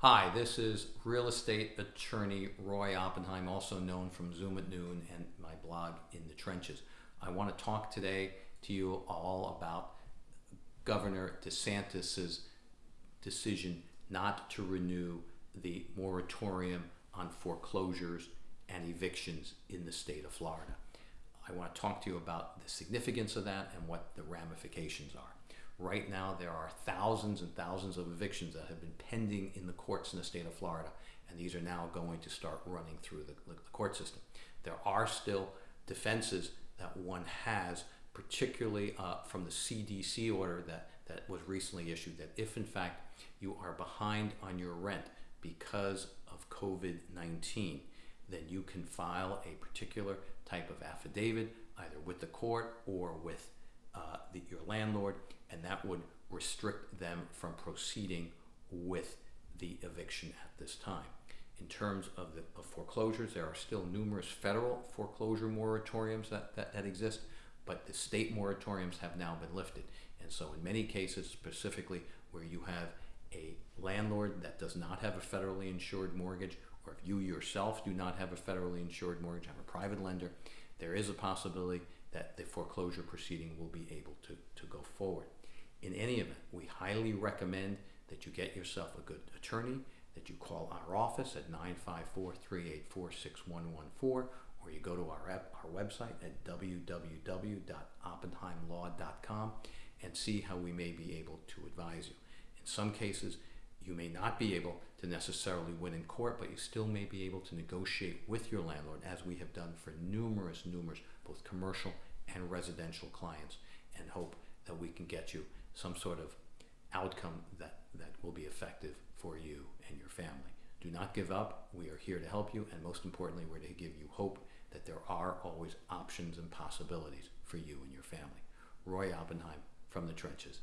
Hi, this is real estate attorney Roy Oppenheim, also known from Zoom at Noon and my blog In the Trenches. I want to talk today to you all about Governor DeSantis's decision not to renew the moratorium on foreclosures and evictions in the state of Florida. I want to talk to you about the significance of that and what the ramifications are. Right now, there are thousands and thousands of evictions that have been pending in the courts in the state of Florida, and these are now going to start running through the, the court system. There are still defenses that one has, particularly uh, from the CDC order that, that was recently issued, that if in fact you are behind on your rent because of COVID 19, then you can file a particular type of affidavit either with the court or with the, your landlord, and that would restrict them from proceeding with the eviction at this time. In terms of the of foreclosures, there are still numerous federal foreclosure moratoriums that, that, that exist, but the state moratoriums have now been lifted. And so, in many cases, specifically where you have a landlord that does not have a federally insured mortgage, or if you yourself do not have a federally insured mortgage, have a private lender, there is a possibility that the foreclosure proceeding will be able to, to go forward. In any event, we highly recommend that you get yourself a good attorney, that you call our office at 954-384-6114, or you go to our, our website at www.oppenheimlaw.com and see how we may be able to advise you. In some cases, you may not be able to necessarily win in court, but you still may be able to negotiate with your landlord, as we have done for numerous, numerous, both commercial and residential clients, and hope that we can get you some sort of outcome that, that will be effective for you and your family. Do not give up. We are here to help you, and most importantly, we're to give you hope that there are always options and possibilities for you and your family. Roy Oppenheim from the trenches.